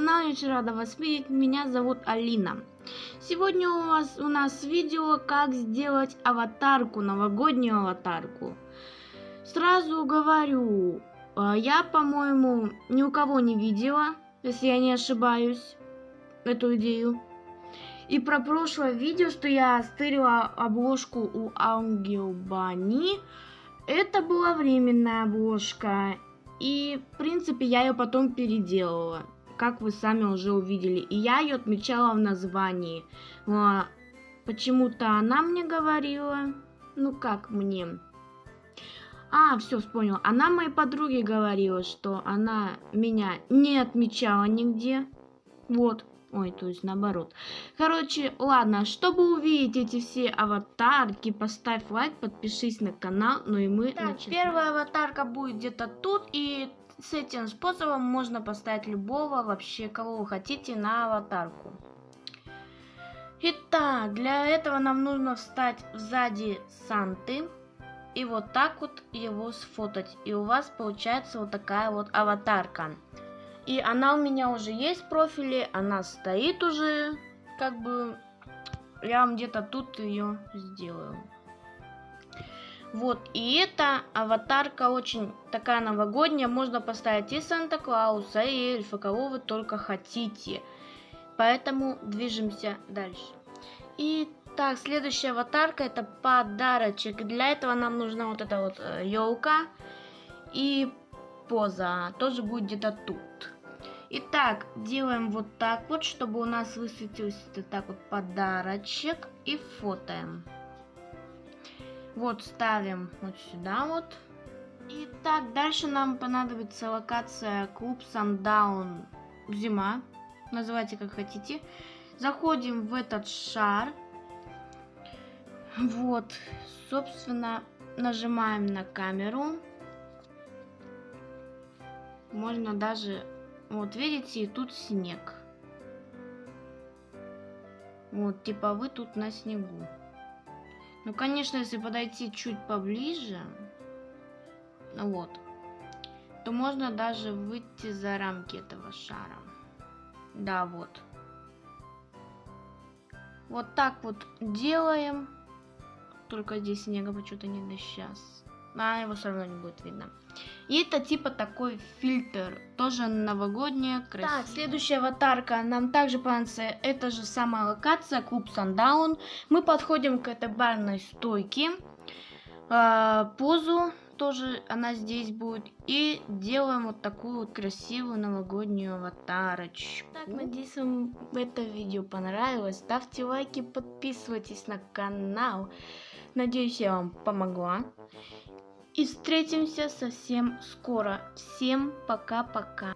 рада вас видеть. Меня зовут Алина. Сегодня у, вас, у нас видео, как сделать аватарку, новогоднюю аватарку. Сразу говорю, э, я, по-моему, ни у кого не видела, если я не ошибаюсь, эту идею. И про прошлое видео, что я стырила обложку у Ангелбани, это была временная обложка. И, в принципе, я ее потом переделала, как вы сами уже увидели. И я ее отмечала в названии. А, Почему-то она мне говорила, ну как мне... А, все, вспомнил. Она моей подруге говорила, что она меня не отмечала нигде. Вот. Ой, то есть наоборот. Короче, ладно, чтобы увидеть эти все аватарки, поставь лайк, подпишись на канал, ну и мы так, начинаем. Первая аватарка будет где-то тут, и с этим способом можно поставить любого вообще, кого вы хотите, на аватарку. Итак, для этого нам нужно встать сзади Санты и вот так вот его сфотать. И у вас получается вот такая вот аватарка. И она у меня уже есть в профиле, она стоит уже, как бы, я вам где-то тут ее сделаю. Вот, и эта аватарка очень такая новогодняя, можно поставить и Санта-Клауса, и эльфа, кого вы только хотите. Поэтому движемся дальше. И так, следующая аватарка это подарочек. Для этого нам нужна вот эта вот елка э, и поза. Тоже будет где-то тут. Итак, делаем вот так вот, чтобы у нас высветился так вот подарочек. И фотоем. Вот ставим вот сюда вот. Итак, дальше нам понадобится локация клуб Sundown зима. Называйте как хотите. Заходим в этот шар. Вот, собственно, нажимаем на камеру. Можно даже вот, видите, и тут снег. Вот, типа вы тут на снегу. Ну, конечно, если подойти чуть поближе, вот, то можно даже выйти за рамки этого шара. Да, вот. Вот так вот делаем. Только здесь снега почему-то не до сейчас. А его все равно не будет видно. И это типа такой фильтр, тоже новогодняя, красивая. Так, следующая аватарка нам также понравится, это же самая локация, клуб Sundown. Мы подходим к этой барной стойке, э, позу тоже она здесь будет. И делаем вот такую вот красивую новогоднюю аватарочку. Так, надеюсь, вам это видео понравилось. Ставьте лайки, подписывайтесь на канал. Надеюсь, я вам помогла. И встретимся совсем скоро. Всем пока-пока.